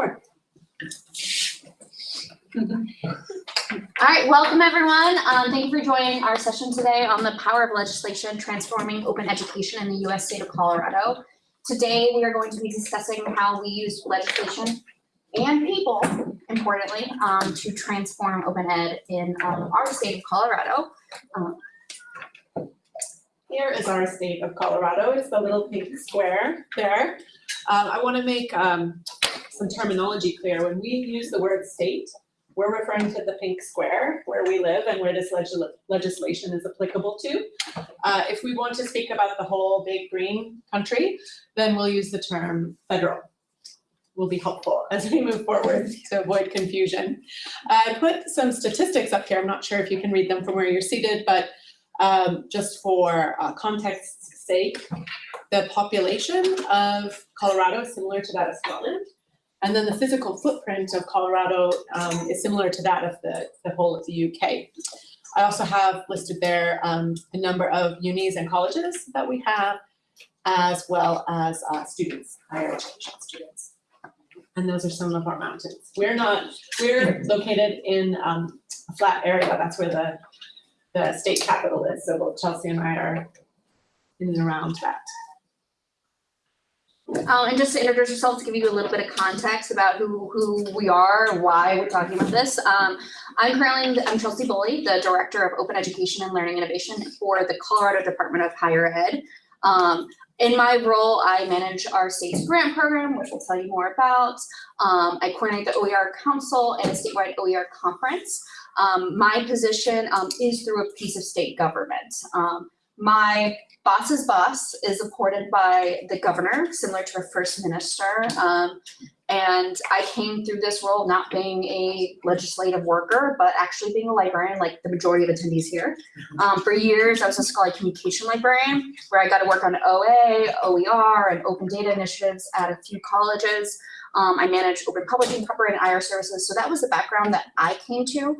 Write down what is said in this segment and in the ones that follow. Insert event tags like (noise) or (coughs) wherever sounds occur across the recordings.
Henthorn. All right, welcome everyone. Um, thank you for joining our session today on the power of legislation transforming open education in the US state of Colorado. Today, we are going to be discussing how we use legislation and people, importantly, um, to transform open ed in um, our state of Colorado. Um, Here is our state of Colorado. It's the little pink square there. Um, I want to make um, some terminology clear. When we use the word state, we're referring to the pink square where we live and where this legis- legislation is applicable to. Uh, if we want to speak about the whole big green country, then we'll use the term federal. Will be helpful as we move forward to avoid confusion. I put some statistics up here. I'm not sure if you can read them from where you're seated, but um, just for uh, context's sake, the population of Colorado is similar to that of Scotland. And then the physical footprint of Colorado um, is similar to that of the, the whole of the UK. I also have listed there um, the number of unis and colleges that we have, as well as uh, students, higher education students. And those are some of our mountains. We're not, we're located in um, a flat area. That's where the, the state capital is. So both Chelsea and I are in and around that. Um, and just to introduce yourself, to give you a little bit of context about who, who we are, why we're talking about this. Um, I'm currently, I'm Chelsea Bully, the Director of Open Education and Learning Innovation for the Colorado Department of Higher Ed. Um, in my role, I manage our state's grant program, which we'll tell you more about. Um, I coordinate the OER Council and a statewide OER conference. Um, my position um, is through a piece of state government. My boss's boss is supported by the governor, similar to a first minister. Um, and I came through this role not being a legislative worker, but actually being a librarian, like the majority of attendees here. Um, for years, I was a scholarly communication librarian, where I got to work on OA, OER, and open data initiatives at a few colleges. Um, I managed open publishing, copyright, and IR services. So that was the background that I came to.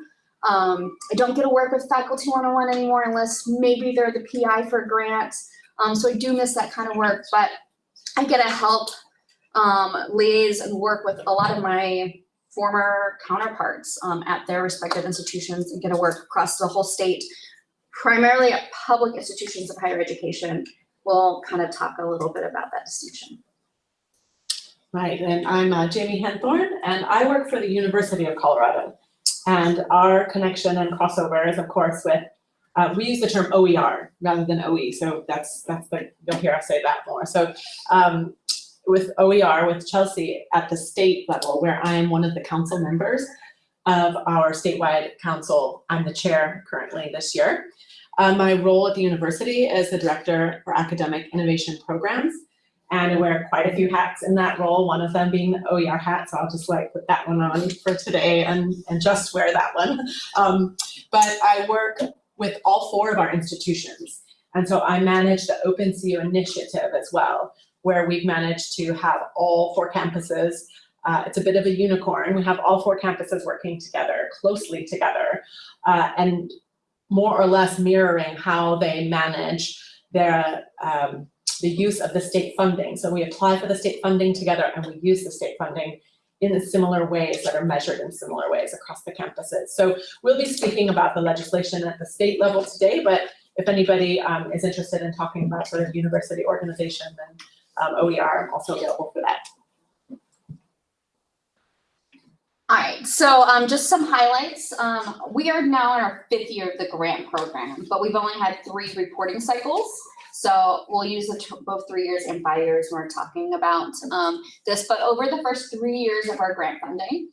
Um, I don't get to work with faculty one-on-one anymore unless maybe they're the PI for grants. Um, so I do miss that kind of work, but I get to help um, liaise and work with a lot of my former counterparts um, at their respective institutions and get to work across the whole state, primarily at public institutions of higher education. We'll kind of talk a little bit about that distinction. Right, and I'm uh, Jamie Henthorn, and I work for the University of Colorado. And our connection and crossover is, of course, with, uh, we use the term OER rather than OE, so that's, that's the, you'll hear us say that more. So um, with OER, with Chelsea at the state level, where I am one of the council members of our statewide council, I'm the chair currently this year. Uh, my role at the university is the director for academic innovation programs. And I wear quite a few hats in that role, one of them being the OER hat, so I'll just like put that one on for today and, and just wear that one. Um, but I work with all four of our institutions. And so I manage the OpenCU initiative as well, where we've managed to have all four campuses. Uh, it's a bit of a unicorn. We have all four campuses working together, closely together, uh, and more or less mirroring how they manage their um, the use of the state funding. So we apply for the state funding together and we use the state funding in similar ways that are measured in similar ways across the campuses. So we'll be speaking about the legislation at the state level today, but if anybody um, is interested in talking about sort of university organization, then um, OER, I'm also available for that. All right, so um, just some highlights. Um, we are now in our fifth year of the grant program, but we've only had three reporting cycles. So we'll use the both three years and five years when we're talking about um, this. But over the first three years of our grant funding,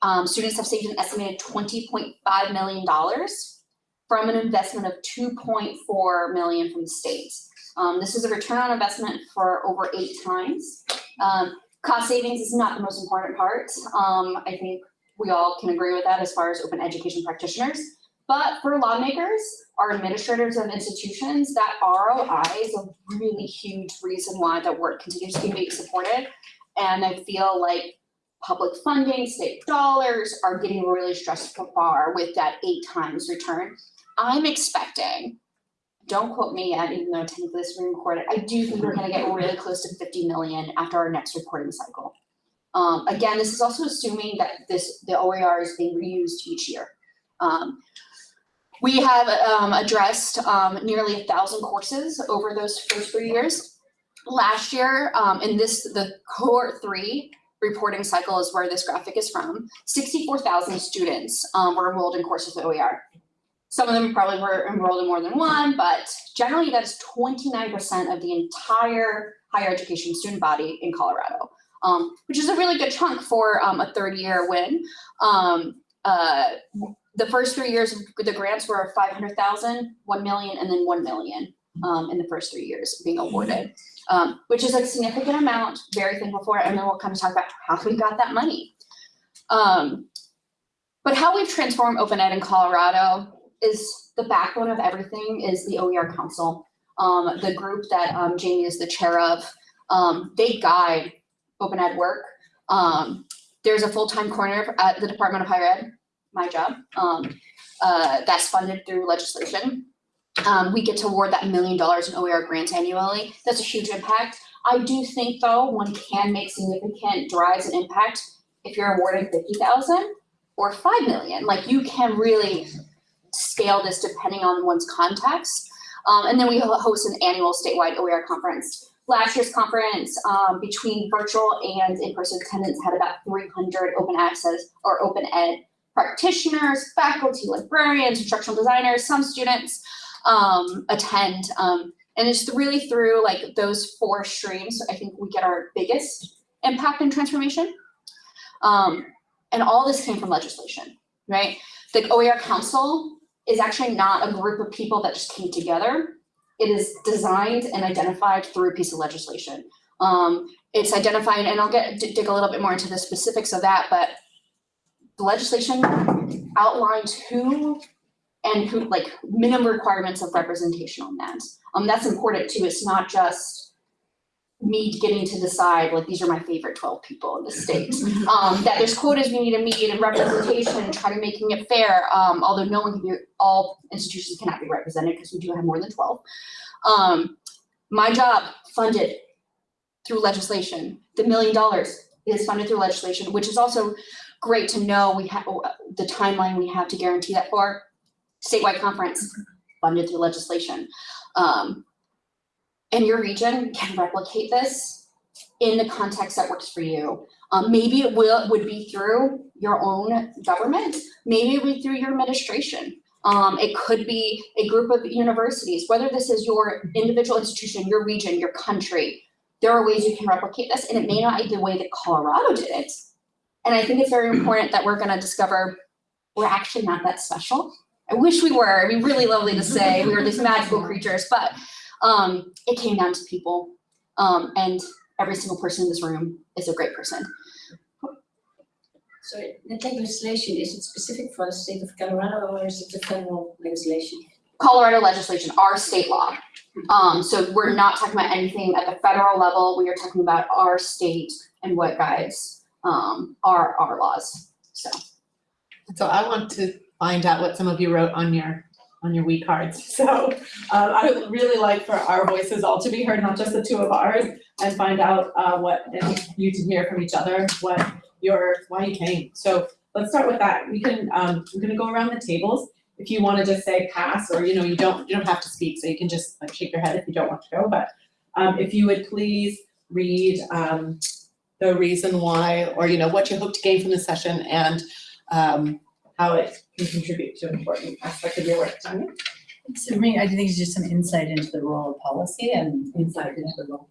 um, students have saved an estimated $20.5 million from an investment of 2.4 million from the state. Um, this is a return on investment for over eight times. Um, cost savings is not the most important part. Um, I think we all can agree with that as far as open education practitioners. But for lawmakers, our administrators and institutions, that ROI is a really huge reason why that work continues to be supported. And I feel like public funding, state dollars are getting really stressed to far with that eight times return. I'm expecting, don't quote me yet, even though technically this is recorded, I do think we're gonna get really close to 50 million after our next reporting cycle. Um, again, this is also assuming that this, the OER is being reused each year. Um, we have, um, addressed, um, nearly a thousand courses over those first three years. Last year, um, in this, the cohort three reporting cycle is where this graphic is from, sixty-four thousand students, um, were enrolled in courses with OER. Some of them probably were enrolled in more than one, but generally that is twenty-nine percent of the entire higher education student body in Colorado. Um, which is a really good chunk for um, a third year win. Uh, the first three years, the grants were 500,000, 1 million, and then 1 million um, in the first three years being awarded, um, which is a significant amount, very thankful for it. And then we'll kind of talk about how we got that money. Um, but how we've transformed Open Ed in Colorado is the backbone of everything is the OER Council. Um, the group that um, Jamie is the chair of, um, they guide open ed work. There's a full-time coordinator at the Department of Higher Ed, my job, um, uh, that's funded through legislation. Um, we get to award that million dollars in OER grants annually. That's a huge impact. I do think though, one can make significant drives and impact if you're awarding fifty thousand or five million. Like you can really scale this depending on one's context. Um, and then we host an annual statewide OER conference last year's conference, um, between virtual and in-person attendance had about three hundred open access or open ed practitioners, faculty, librarians, instructional designers, some students, um, attend. Um, and it's really through like those four streams, I think we get our biggest impact and transformation. Um, and all this came from legislation, right? The OER Council is actually not a group of people that just came together it is designed and identified through a piece of legislation. Um, it's identified, and I'll get dig a little bit more into the specifics of that, but the legislation outlines who and who like minimum requirements of representation on that. Um, that's important too. It's not just me getting to decide like these are my favorite twelve people in the state. (laughs) Um, that there's quotas we need to meet and representation, try to making it fair. Um, although no one can be, all institutions cannot be represented because we do have more than twelve. Um, my job funded through legislation. The million dollars is funded through legislation, which is also great to know. We have the timeline we have to guarantee that for statewide conference funded through legislation. Um, and your region can replicate this in the context that works for you. Um, maybe it will would be through your own government, maybe it would be through your administration. Um, it could be a group of universities, whether this is your individual institution, your region, your country. There are ways you can replicate this, and it may not be the way that Colorado did it. And I think it's very important that we're gonna discover we're actually not that special. I wish we were. It'd be really lovely to say we were these magical creatures, but um, it came down to people. Um, and every single person in this room is a great person. So that legislation, is it specific for the state of Colorado or is it the federal legislation? Colorado legislation, our state law. Um, so we're not talking about anything at the federal level. We are talking about our state and what guides um, our our laws. So So I want to find out what some of you wrote on your, on your we cards. So uh, I would really like for our voices all to be heard, not just the two of ours, and find out uh, what, and you to hear from each other, what your, why you came. So let's start with that. We can, um, we're gonna go around the tables. If you wanna just say pass, or you know, you don't, you don't have to speak, so you can just like shake your head if you don't want to go, but um, if you would please read um, the reason why, or you know, what you hope to gain from the session and um, how it can contribute to an important aspect of your work. Tanya? So for me, I think it's just some insight into the role of policy and Insight into the role.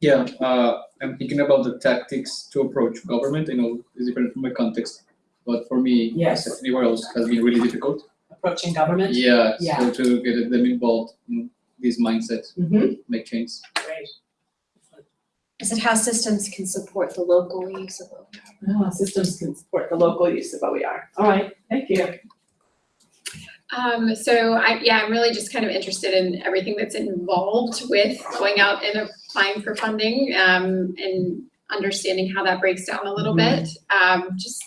Yeah, uh, I'm thinking about the tactics to approach government. I know it's different from my context, but for me, Yes. as anywhere else, has been really difficult. Approaching government. Yeah, Yeah. so to get them involved in these mindsets, Mm-hmm. make change. Great. Is it how systems can support the local use of OER? Oh, systems can support the local use of OER. All right, thank you. Um, so I, yeah, I'm really just kind of interested in everything that's involved with going out and applying for funding, um, and understanding how that breaks down a little bit. Um, just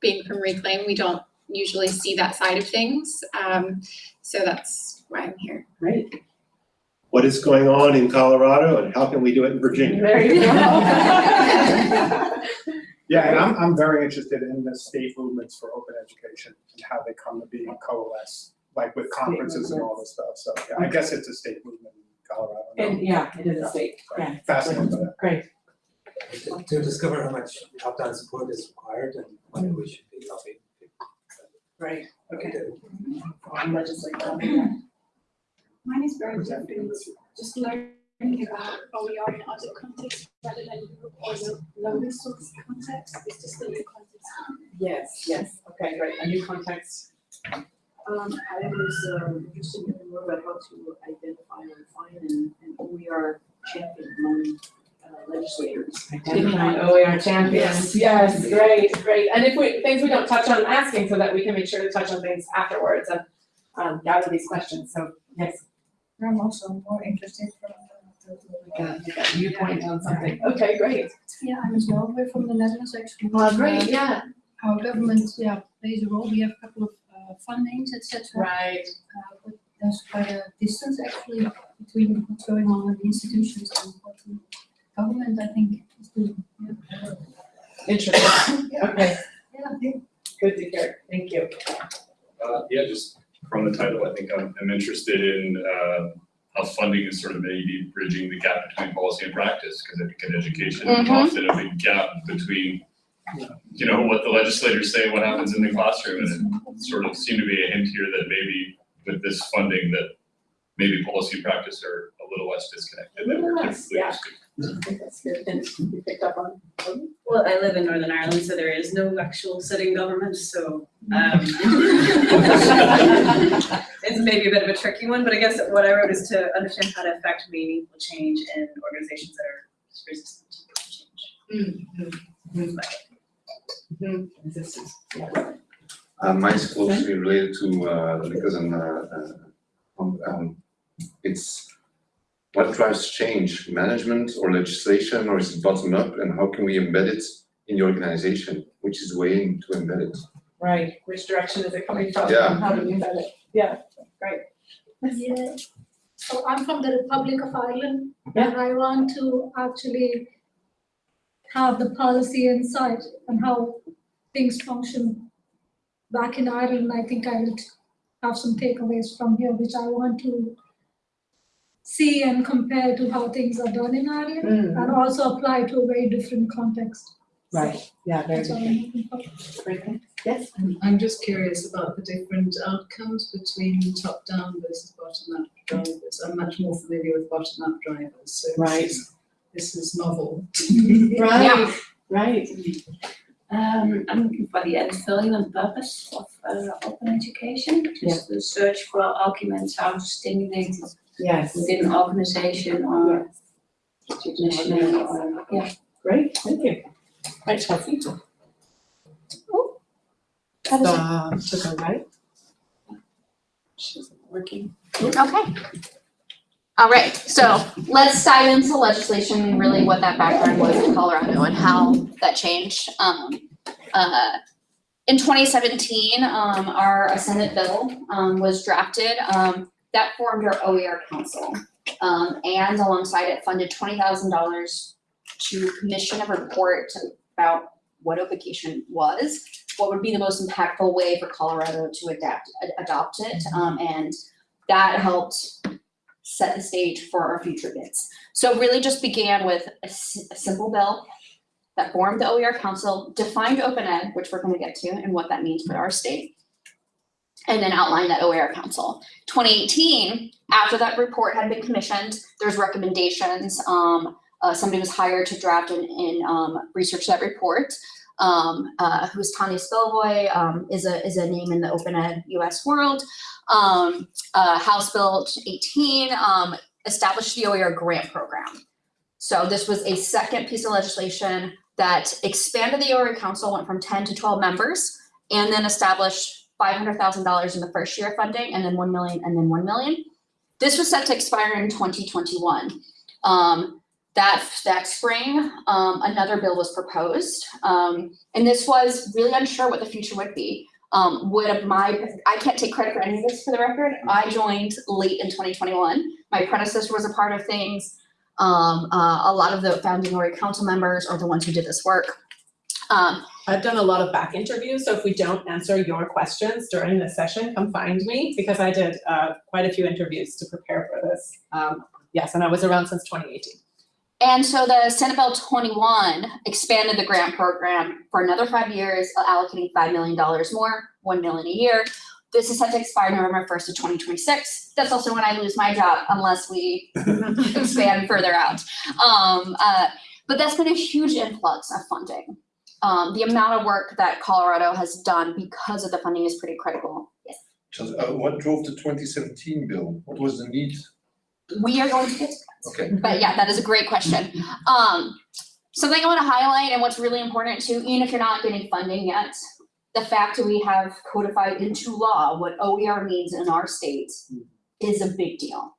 being from Reclaim, we don't usually see that side of things. Um, so that's why I'm here. Great. What is going on in Colorado and how can we do it in Virginia? There you go. (laughs) Yeah, and I'm, I'm very interested in the state movements for open education and how they come to be and coalesce, like with conferences and all this stuff, so, yeah, I guess it's a state movement in Colorado. And yeah, it is a state, yeah. Fascinated by. Great. to discover how much top-down support is required and whether we should be lobbying. Right, okay. Okay. On legislature. Mine is very different, just learning about OER in other contexts rather than Europe or low, low resource context, it's just a new context. Yes, yes, okay, great, a new context. Um, I was, um, interested in learning more about how to identify and refine and, and we are champion among uh, legislators. Identifying OER champions, yes, great, great. And if we, things we don't touch on, asking so that we can make sure to touch on things afterwards and um, gather these questions, so, yes. I'm also more interested from Yeah, you got a viewpoint on something, okay, great. Yeah, I'm as well, we're from the Netherlands actually. Well, great, yeah. Our government, yeah, plays a role, we have a couple of uh fundings, et cetera. Right, Uh, but there's quite a distance actually between what's going on in the institutions and what the government, I think, is doing, yeah. interesting, (coughs) okay, Yeah, good to hear, thank you. Uh, yeah, just from the title, I think I'm, I'm interested in, uh, how funding is sort of maybe bridging the gap between policy and practice, because I think in education, there's Mhm. often a big gap between, you know, what the legislators say, and what happens in the classroom, and it sort of seemed to be a hint here that maybe with this funding, that maybe policy and practice are a little less disconnected than Yes, yeah. Used to. I think that's good, and you picked up on. Well, I live in Northern Ireland, so there is no actual sitting government, so, um, (laughs) it's maybe a bit of a tricky one, but I guess what I wrote is to understand how to affect meaningful change in organizations that are resistant to change. Resistance, yeah. Uh, mine's closely related to, uh, because I'm, uh, uh, um, it's what drives change, management or legislation, or is it bottom up, and how can we embed it in the organization? Which is the way to embed it? Right, which direction is it coming from, Yeah. and how do we embed it? Yeah, great. Yeah, so I'm from the Republic of Ireland, Yeah. and I want to actually have the policy insight on how things function back in Ireland. I think I would have some takeaways from here, which I want to see and compare to how things are done in Ireland, Mm, and also apply to a very different context. Right, yeah, very That's good, I'm looking for. yes. I'm, I'm just curious about the different outcomes between top-down versus bottom-up drivers. I'm much more familiar with bottom-up drivers, so this Right. is, this is novel. (laughs) Right, right, Um, I'm looking for the end feeling and purpose of uh, open education, just the search for arguments how to stimulate it yes. within an organization or national or, yeah. Great, thank you. Right, Chelsea. That is it. Um, to the right. She's working. Okay. All right, so let's dive into legislation and really what that background was in Colorado and how that changed. Um, uh, in twenty seventeen, um, our Senate bill, um, was drafted, um, that formed our OER council. Um, and alongside it funded twenty thousand dollars to commission a report about what education was, what would be the most impactful way for Colorado to adapt, ad- adopt it, um, and that helped set the stage for our future bids. So really just began with a simple bill that formed the OER council, defined open ed, which we're gonna get to, and what that means for our state. And then outlined that OER council. Twenty eighteen, after that report had been commissioned, there's recommendations, um, uh, somebody was hired to draft and, and, um, research that report. Um, uh, who's Tanya Spilovoy, um, is a, is a name in the open ed US world. Um, uh, House Bill 18 um, established the OER grant program. So this was a second piece of legislation that expanded the OER council, went from 10 to 12 members, and then established $500,000 in the first year of funding, and then 1 million, and then 1 million. This was set to expire in 2021. Um, that, that spring, um, another bill was proposed, um, and this was really unsure what the future would be um, would my, I can't take credit for any of this for the record. I joined late in 2021. My predecessor was a part of things. Um, uh, a lot of the founding OER council members are the ones who did this work. Um, I've done a lot of back interviews, so if we don't answer your questions during this session, come find me, because I did uh, quite a few interviews to prepare for this. Um, Yes, and I was around since 2018. And so the Senate Bill twenty-one expanded the grant program for another five years, allocating five million dollars more, 1 million a year. This is set to expire November first of twenty twenty-six. That's also when I lose my job unless we (laughs) expand further out. Um, uh, but that's been a huge influx of funding. Um, the amount of work that Colorado has done because of the funding is pretty critical. Yes. Just, uh, what drove the twenty seventeen bill? What was the need? We are going to get to that. Okay. But yeah, that is a great question. Um, something I want to highlight and what's really important too, even if you're not getting funding yet, the fact that we have codified into law what OER means in our state is a big deal.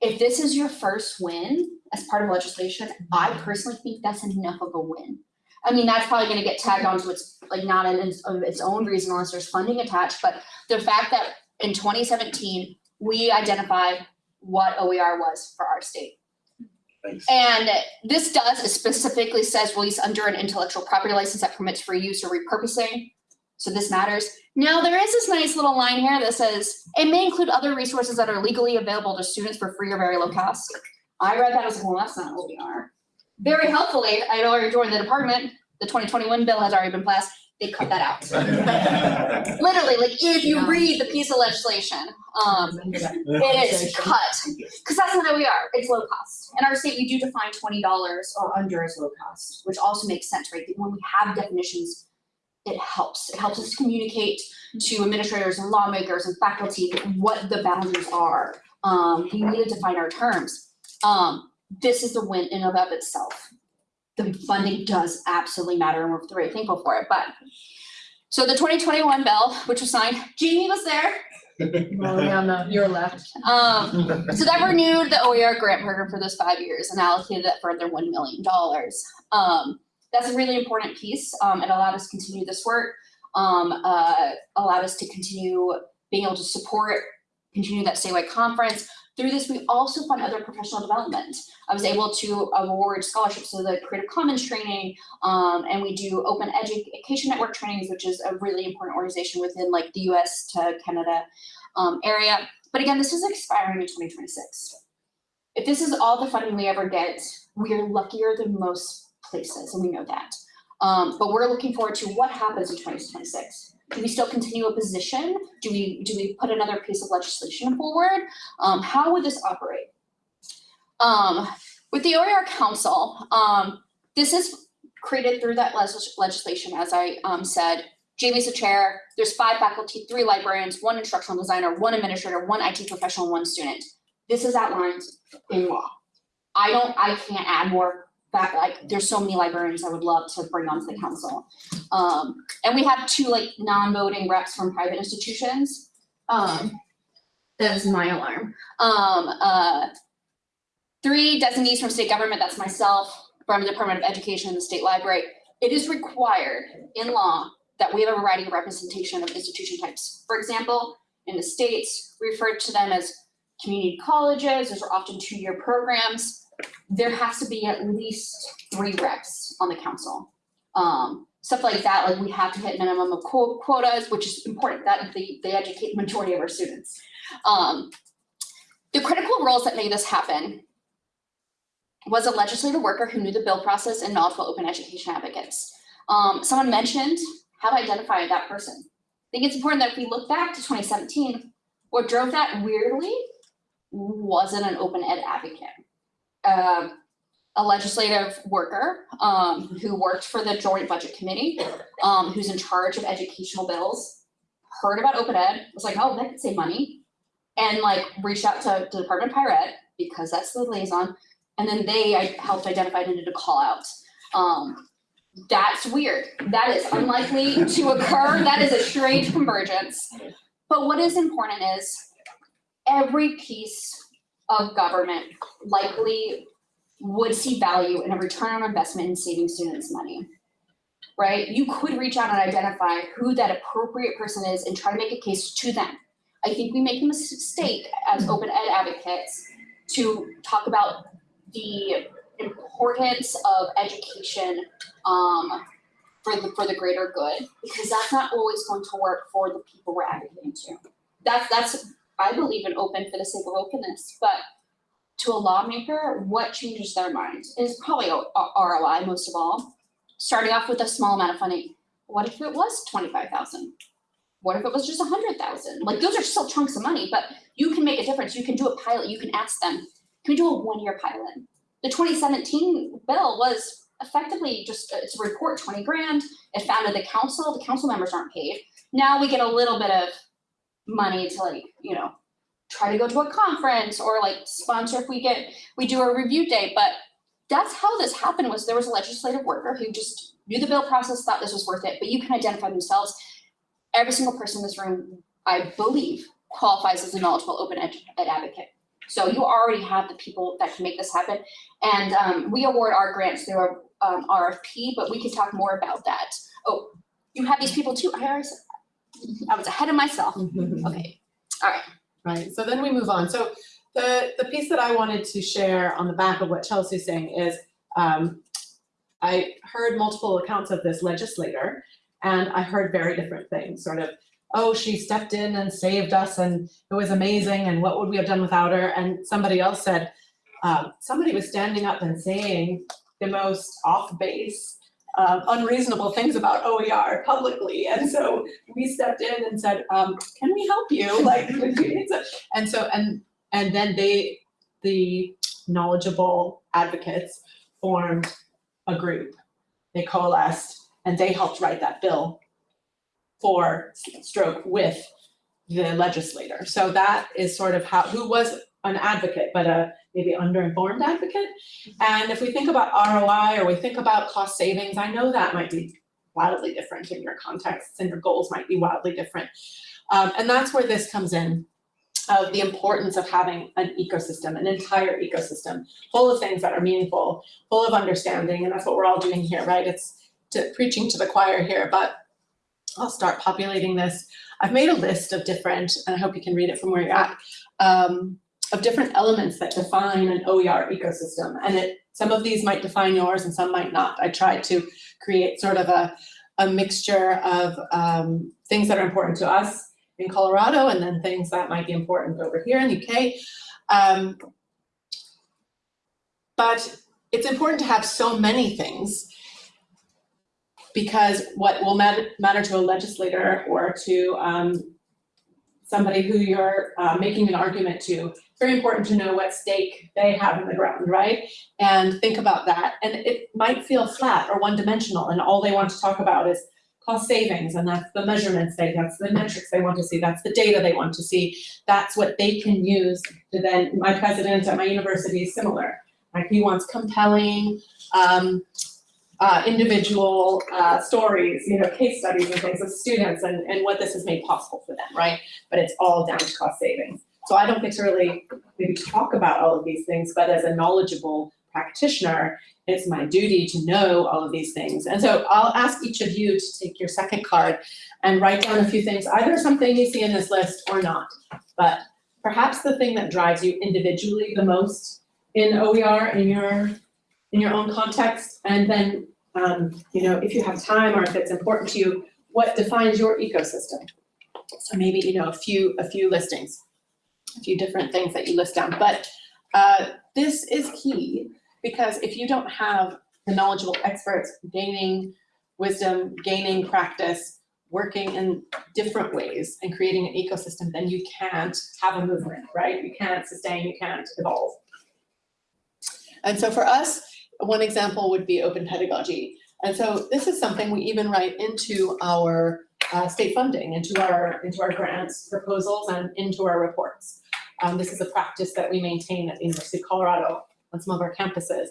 If this is your first win as part of legislation, I personally think that's enough of a win. I mean, that's probably gonna get tagged onto its, like, not in its, of its own reason unless there's funding attached, but the fact that in twenty seventeen, we identified what OER was for our state. Thanks. And this does, it specifically says release under an intellectual property license that permits for use or repurposing. So this matters. Now, there is this nice little line here that says, it may include other resources that are legally available to students for free or very low cost. I read that, as was like, well, that's not are. Very helpfully, I had already joined the department, the twenty twenty-one bill has already been passed, they cut that out. (laughs) Literally, like, if you read the piece of legislation, um, it is cut, because that's not how we are, it's low cost. In our state, we do define twenty dollars or under as low cost, which also makes sense, right? When we have definitions, it helps, it helps us communicate to administrators and lawmakers and faculty what the boundaries are. Um, we need to define our terms. Um, this is the win in and of itself. The funding does absolutely matter and we're very thankful for it, but. So the twenty twenty-one bill, which was signed, Jeannie was there, Well, the, your left. um, so that renewed the OER grant program for those five years and allocated that further one million dollars. Um, that's a really important piece. Um, it allowed us to continue this work. Um, uh, allowed us to continue being able to support, continue that statewide conference. Through this, we also fund other professional development. I was able to award scholarships to the Creative Commons training, um, and we do Open Education Network trainings, which is a really important organization within like the US to Canada um, area. But again, this is expiring in twenty twenty-six. If this is all the funding we ever get, we are luckier than most places, and we know that. Um, but we're looking forward to what happens in twenty twenty-six. Do we still continue a position? Do we, do we put another piece of legislation forward? Um, how would this operate? Um, with the OER Council, um, this is created through that legislation, as I, um, said. Jamie's the chair, there's five faculty, three librarians, one instructional designer, one administrator, one IT professional, one student. This is outlined in law. I don't, I can't add more like, there's so many librarians I would love to bring onto the council. Um, and we have two like non-voting reps from private institutions. Um, that is my alarm. Um, uh, three designees from state government, that's myself, from the Department of Education and the State Library. It is required in law that we have a variety of representation of institution types. For example, in the states, we refer to them as community colleges, those are often two-year programs. There has to be at least three reps on the council. Um, stuff like that, like we have to hit minimum of quo- quotas, which is important, that they, they educate the majority of our students. Um, the critical roles that made this happen was a legislative worker who knew the bill process and knowledgeable open education advocates. Um, someone mentioned how to identify that person. I think it's important that if we look back to twenty seventeen, what drove that weirdly wasn't an open ed advocate. Uh, a legislative worker, um, who worked for the Joint Budget Committee, um, who's in charge of educational bills, heard about open ed, was like, oh, that could save money. And like reached out to, to Department of Higher Ed, because that's the liaison, and then they helped identify and did a call out. Um, that's weird. That is unlikely to occur. That is a strange convergence. But what is important is every piece of government likely would see value in a return on investment in saving students money. Right? You could reach out and identify who that appropriate person is and try to make a case to them. I think we make a mistake as open ed advocates to talk about the importance of education um, for the, for the greater good, because that's not always going to work for the people we're advocating to. That's, that's, I believe in open for the sake of openness, but to a lawmaker, what changes their mind is probably ROI most of all. Starting off with a small amount of funding, what if it was twenty-five thousand? What if it was just a hundred thousand? Like, those are still chunks of money, but you can make a difference, you can do a pilot, you can ask them, can we do a one-year pilot? The twenty seventeen bill was effectively just, uh, it's a report, twenty grand, it founded the council, the council members aren't paid. Now we get a little bit of money to like, you know, try to go to a conference or like sponsor if we get, we do a review day, but that's how this happened was there was a legislative worker who just knew the bill process, thought this was worth it, but you can identify themselves. Every single person in this room, I believe, qualifies as a knowledgeable open ed, ed advocate. So you already have the people that can make this happen. And um, we award our grants through our um, RFP, but we can talk more about that. Oh, you have these people too. I I was ahead of myself. Okay, all right. Right, so then we move on. So the, the piece that I wanted to share on the back of what Chelsea's saying is, um, I heard multiple accounts of this legislator, and I heard very different things, sort of, oh, she stepped in and saved us, and it was amazing, and what would we have done without her? And somebody else said, um, somebody was standing up and saying the most off-base, uh, unreasonable things about OER publicly, and so we stepped in and said, um, can we help you? (laughs) Like, (laughs) and so, and, and then they, the knowledgeable advocates formed a group. They coalesced and they helped write that bill for stroke with the legislator. So that is sort of how, who was an advocate, but a maybe underinformed advocate. And if we think about ROI or we think about cost savings, I know that might be wildly different in your contexts and your goals might be wildly different. Um, and that's where this comes in of the importance of having an ecosystem, an entire ecosystem, full of things that are meaningful, full of understanding, and that's what we're all doing here, right? It's to, preaching to the choir here, but I'll start populating this. I've made a list of different, and I hope you can read it from where you're at, um, of different elements that define an OER ecosystem. And it, some of these might define yours and some might not. I tried to create sort of a, a mixture of um, things that are important to us in Colorado and then things that might be important over here in the UK. Um, but it's important to have so many things because what will matter, matter to a legislator or to um, somebody who you're uh, making an argument to, it's very important to know what stake they have in the ground, right? And think about that. And it might feel flat or one-dimensional and all they want to talk about is cost savings and that's the measurements they, that's the metrics they want to see, that's the data they want to see. That's what they can use to then, my president at my university is similar. Like he wants compelling, um, uh, individual uh, stories, you know, case studies and things of students and, and what this has made possible for them, right? But it's all down to cost savings. So I don't get to really maybe talk about all of these things, but as a knowledgeable practitioner, it's my duty to know all of these things. And so I'll ask each of you to take your second card and write down a few things, either something you see in this list or not. But perhaps the thing that drives you individually the most in OER in your in your own context, and then um, you know, if you have time or if it's important to you, what defines your ecosystem? So maybe, you know, a few a few listings, a few different things that you list down. But uh, this is key because if you don't have the knowledgeable experts gaining wisdom, gaining practice, working in different ways and creating an ecosystem, then you can't have a movement, right? You can't sustain, you can't evolve. And so for us, one example would be open pedagogy. And so this is something we even write into our uh, state funding, into our, into our grants proposals and into our reports. Um, this is a practice that we maintain at the University of Colorado on some of our campuses.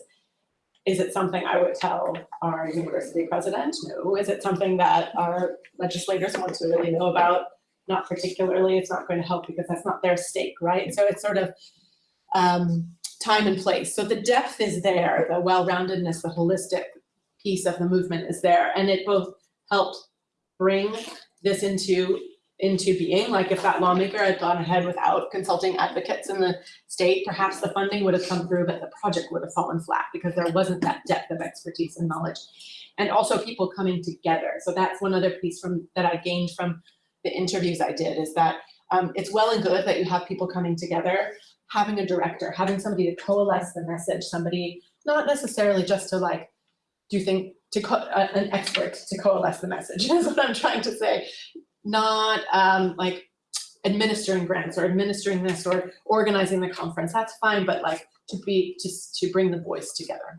Is it something I would tell our university president? No. Is it something that our legislators want to really know about? Not particularly. It's not going to help because that's not their stake, right? So it's sort of um, time and place. So the depth is there, the well-roundedness, the holistic piece of the movement is there, and it both helped bring this into into being. Like if that lawmaker had gone ahead without consulting advocates in the state, perhaps the funding would have come through, but the project would have fallen flat because there wasn't that depth of expertise and knowledge. And also people coming together. So that's one other piece from, that I gained from the interviews I did is that um, it's well and good that you have people coming together, having a director, having somebody to coalesce the message, somebody, not necessarily just to like, do think, to a- an expert to coalesce the message, (laughs) is what I'm trying to say. Not um, like administering grants or administering this or organizing the conference, that's fine, but like to be, just to bring the voice together.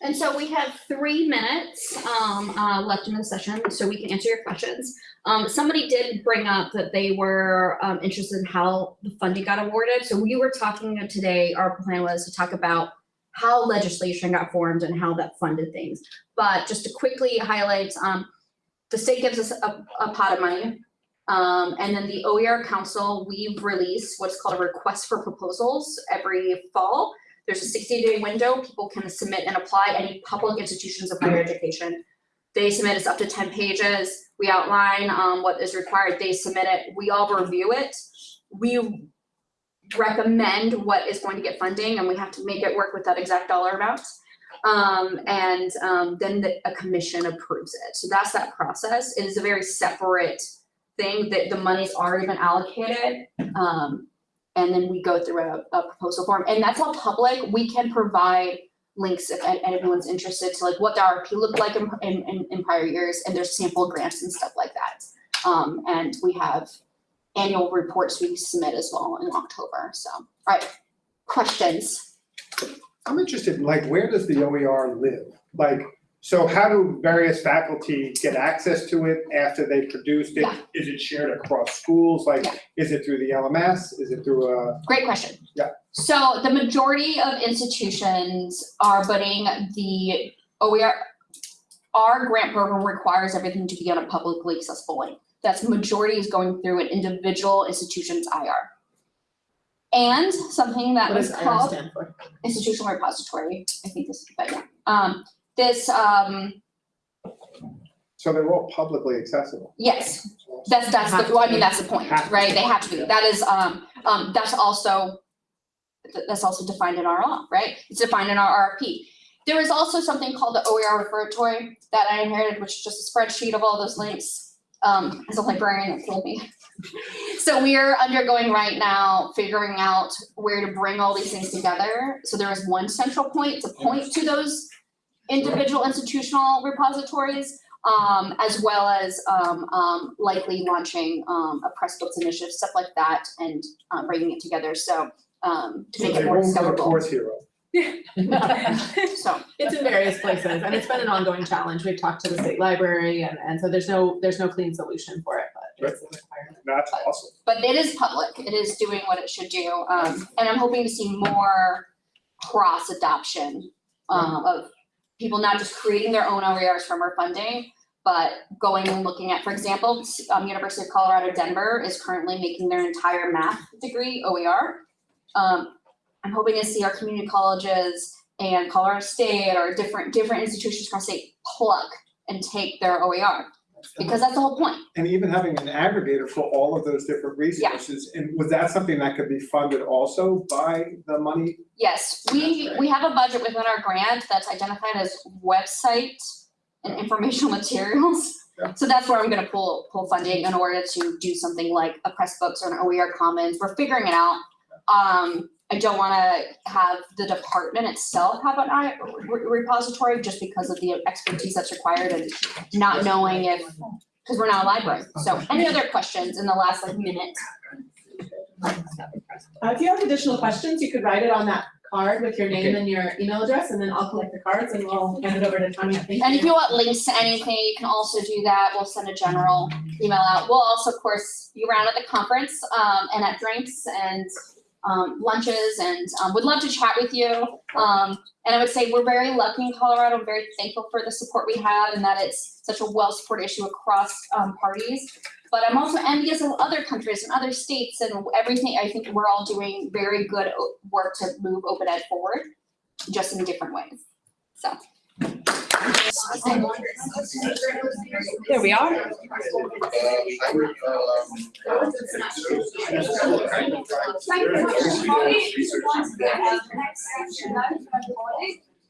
And so we have three minutes um uh left in the session, so we can answer your questions. Um somebody did bring up that they were um interested in how the funding got awarded. So we were talking today, our plan was to talk about how legislation got formed and how that funded things. But just to quickly highlight, um the state gives us a a pot of money. Um and then the OER council, we've released what's called a request for proposals every fall. There's a sixty day window, people can submit and apply, any public institutions of higher education. They submit, it's up to ten pages, we outline um what is required, they submit it, we all review it. We recommend what is going to get funding and we have to make it work with that exact dollar amount. Um and um then the a commission approves it, so that's that process, it is a very separate thing that the money's already been allocated. Um and then we go through a, a proposal form, and that's all public, we can provide links if anyone's interested to like what the RFP looked like in, in, in- prior years, and there's sample grants and stuff like that. Um, and we have annual reports we submit as well in October, so, alright, questions? I'm interested, like, where does the OER live? Like, so how do various faculty get access to it after they produced it? Yeah. Is it shared across schools? Like, is it through the LMS? Is it through a? Great question. Yeah. So the majority of institutions are putting the OER, our grant program requires everything to be on a publicly accessible link. That's majority is going through an individual institution's IR. And something that What was does IR called stand for? institutional repository, I think this, but yeah. Um, this, um, So they're all publicly accessible? yes, that's, that's the, well, I mean, that's the point, right? They have to be. That is, um, um, that's also, th- that's also defined in our law, right? It's defined in our RFP. There is also something called the OER repertory that I inherited, which is just a spreadsheet of all those links. Um, as a librarian, it killed me. (laughs) So we are undergoing right now, figuring out where to bring all these things together. So there is one central point to point to those individual institutional repositories um, as well as, um, um, likely launching, um, a Pressbooks initiative, stuff like that, and, um, bringing it together, so, um, to So make they it more won't go to discoverable. Course Hero? (laughs) So, It's in various places and it's been an ongoing challenge. We've talked to the state library and, and so there's no, there's no clean solution for it, but it's a requirement. That's awesome. but it is public, it is doing what it should do, um, and I'm hoping to see more cross adoption, um, of people not just creating their own OERs from our funding, but going and looking at, for example, um, University of Colorado Denver is currently making their entire math degree OER. Um, I'm hoping to see our community colleges and Colorado State or different, different institutions across state plug and take their OER, because that's the whole point. And even having an aggregator for all of those different resources, and was that something that could be funded also by the money? Yes, we, we have a budget within our grant that's identified as website and informational (laughs) materials. Yeah. So that's where I'm gonna pull, pull funding in order to do something like a Pressbooks or an OER commons, we're figuring it out. Um, I don't wanna have the department itself have an I, re- repository just because of the expertise that's required and not knowing if, cause we're not a library. So any other questions in the last like minute? Uh, if you have additional questions, you could write it on that card with your name and your email address, and then I'll collect the cards and we'll hand it over to Tanya. And if you want links to anything, you can also do that. We'll send a general email out. We'll also, of course, be around at the conference, um, and at drinks and, um, lunches and, um, would love to chat with you. Um, and I would say we're very lucky in Colorado. I'm very thankful for the support we have and that it's such a well-supported issue across, um, parties. But I'm also envious of other countries and other states and everything. I think we're all doing very good work to move open ed forward, just in different ways. So. There we are.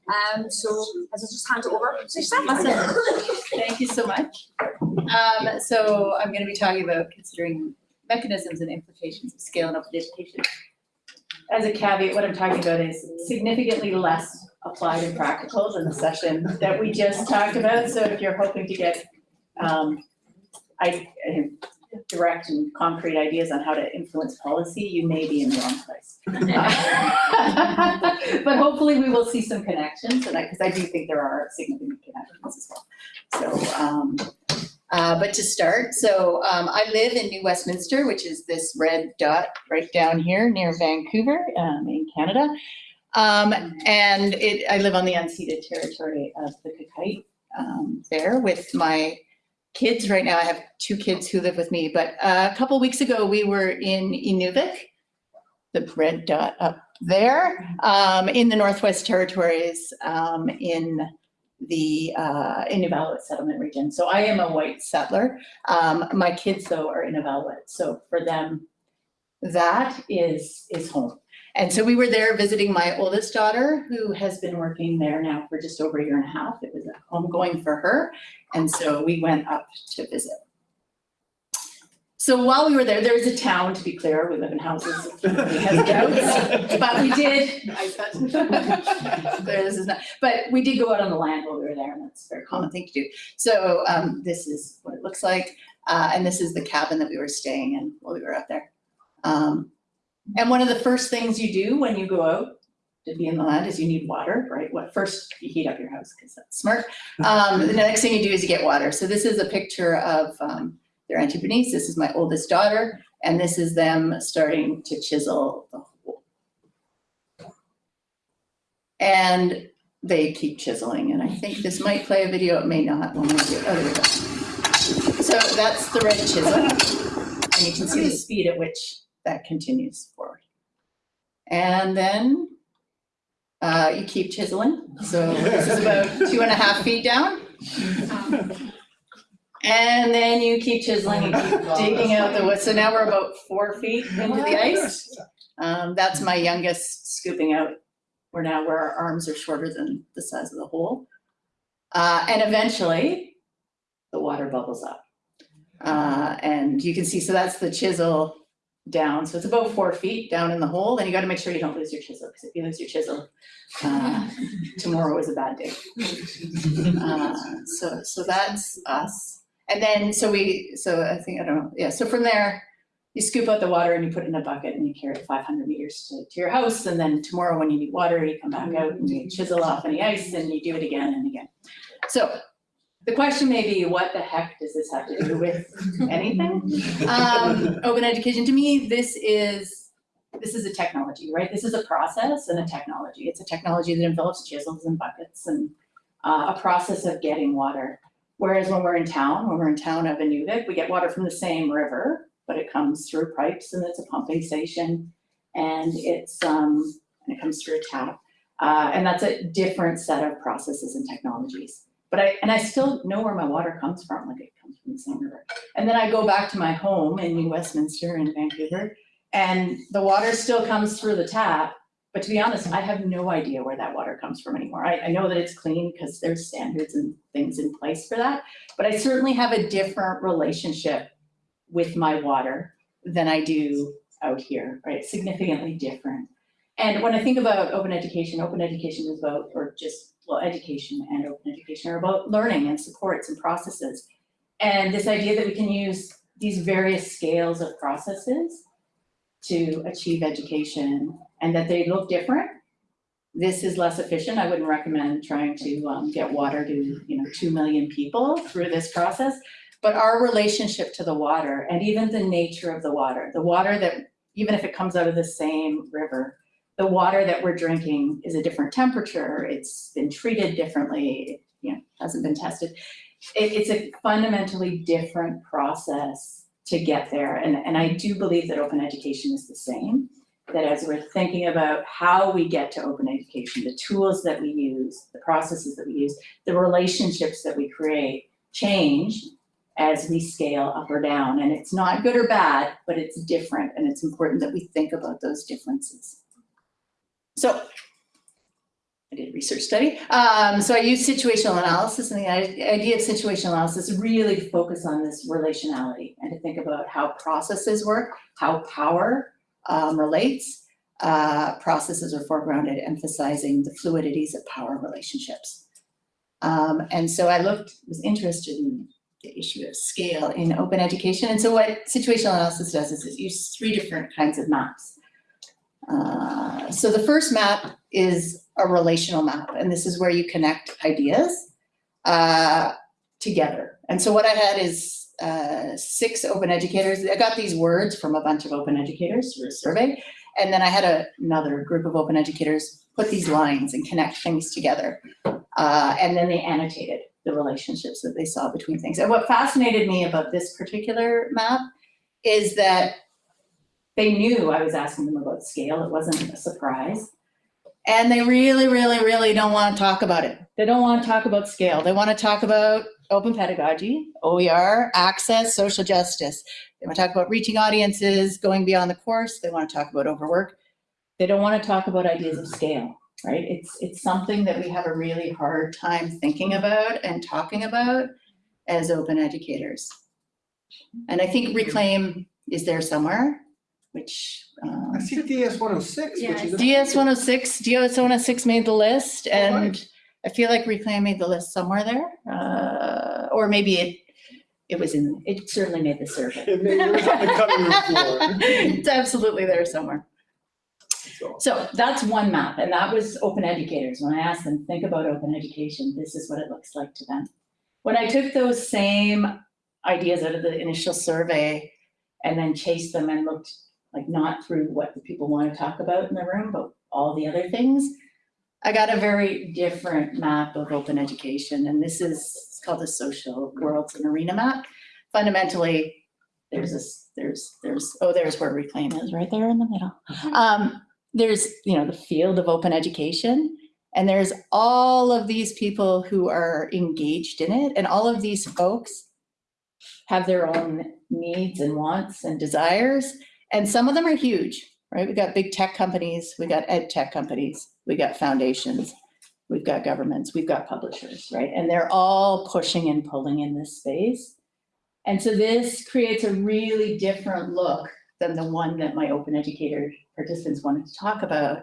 Um, so as I just hand it over to. Thank you so much. Um, so I'm gonna be talking about considering mechanisms and implications of scaling up education. As a caveat, what I'm talking about is significantly less applied and practical than the session that we just talked about. So if you're hoping to get um, I, direct and concrete ideas on how to influence policy, you may be in the wrong place. (laughs) But hopefully we will see some connections, and I, because I do think there are significant connections as well. So, um, uh, but to start, so, um, I live in New Westminster, which is this red dot right down here near Vancouver, um, in Canada. Um, and it, I live on the unceded territory of the Qayqayt, um, there with my kids. Right now, I have two kids who live with me, but uh, a couple weeks ago, we were in Inuvik, the red dot up there, um, in the Northwest Territories, um, in the uh, Inuvialuit settlement region. So I am a white settler. Um, my kids, though, are Inuvialuit. So for them, that is is home. And so we were there visiting my oldest daughter, who has been working there now for just over a year and a half. It was a homegoing for her. And so we went up to visit. So while we were there, there was a town, to be clear, we live in houses, but we did, (laughs) this is not, but we did go out on the land while we were there, and that's a very common thing to do. So um, this is what it looks like, uh, and this is the cabin that we were staying in while we were out there. Um, and one of the first things you do when you go out to be in the land is you need water, right? What first you heat up your house because that's smart. Um, the next thing you do is you get water. So this is a picture of um, their Bernice. This is my oldest daughter, and this is them starting to chisel the hole. And they keep chiseling, and I think this might play a video, it may not when we do, oh, there we go. So that's the red chisel, and you can see the speed at which that continues forward. And then uh, you keep chiseling. So this is about two and a half feet down. And then you keep chiseling and keep digging out the wood. So now we're about four feet into the ice. Um, that's my youngest scooping out. We're now where our arms are shorter than the size of the hole. Uh, and eventually the water bubbles up. Uh, and you can see, so that's the chisel down. So it's about four feet down in the hole, and you gotta make sure you don't lose your chisel, because if you lose your chisel, uh, (laughs) tomorrow is a bad day. Uh, so, so that's us. And then, so we, so I think, I don't know, yeah, so from there, you scoop out the water and you put it in a bucket and you carry it five hundred meters to, to your house, and then tomorrow when you need water, you come back out and you chisel off any ice and you do it again and again. So, the question may be, what the heck does this have to do with anything? Um, open education, to me, this is, this is a technology, right? This is a process and a technology. It's a technology that involves chisels and buckets and uh, a process of getting water. Whereas when we're in town, when we're in town of Inuvik, we get water from the same river, but it comes through pipes and it's a pumping station and it's, um, and it comes through a tap. Uh, and that's a different set of processes and technologies. But I, and I still know where my water comes from, like it comes from the same river. And then I go back to my home in New Westminster in Vancouver, and the water still comes through the tap. But to be honest, I have no idea where that water comes from anymore. I, I know that it's clean because there's standards and things in place for that. But I certainly have a different relationship with my water than I do out here, right? Significantly different. And when I think about open education, open education is about, or just well, education and open education are about learning and supports and processes. And this idea that we can use these various scales of processes to achieve education and that they look different. This is less efficient. I wouldn't recommend trying to um, get water to, you know, 2 million people through this process. But our relationship to the water and even the nature of the water, the water that, even if it comes out of the same river, the water that we're drinking is a different temperature, it's been treated differently, it, you know, hasn't been tested. It, it's a fundamentally different process to get there. And, and I do believe that open education is the same. that as we're thinking about how we get to open education, the tools that we use, the processes that we use, the relationships that we create change as we scale up or down. And it's not good or bad, but it's different and it's important that we think about those differences. So I did a research study. Um, so I used situational analysis and the idea of situational analysis really focus on this relationality and to think about how processes work, how power um, relates. Uh, processes are foregrounded, emphasizing the fluidities of power relationships. Um, and so I looked, was interested in the issue of scale in open education. And so what situational analysis does is it uses three different kinds of maps. Uh, so the first map is a relational map, and this is where you connect ideas uh, together. And so what I had is uh, six open educators. I got these words from a bunch of open educators through a survey. And then I had a, another group of open educators put these lines and connect things together. Uh, and then they annotated the relationships that they saw between things. And what fascinated me about this particular map is that they knew I was asking them about scale. It wasn't a surprise. And they really, really, really don't want to talk about it. They don't want to talk about scale. They want to talk about open pedagogy, OER, access, social justice. They want to talk about reaching audiences, going beyond the course. They want to talk about overwork. They don't want to talk about ideas of scale, right? It's, it's something that we have a really hard time thinking about and talking about as open educators. And I think Reclaim is there somewhere, which um, I see DS one oh six, which is. DS one oh six, DS one oh six made the list and I feel like Reclaim made the list somewhere there. Uh, or maybe it, it was in, it certainly made the survey. It may- it was on the cutting room floor. (laughs) It's absolutely there somewhere. So that's one map and that was open educators. When I asked them, think about open education, this is what it looks like to them. When I took those same ideas out of the initial survey and then chased them and looked like not through what the people want to talk about in the room, but all the other things, I got a very different map of open education. And this is, it's called the social worlds and arena map. Fundamentally, there's this, there's, there's, oh, there's where reclaim is, right there in the middle. Um, there's, you know, the field of open education. And there's all of these people who are engaged in it. And all of these folks have their own needs and wants and desires. And some of them are huge, right? We got big tech companies, we got ed tech companies, we got foundations, we've got governments, we've got publishers, right? And they're all pushing and pulling in this space. And so this creates a really different look than the one that my open educator participants wanted to talk about.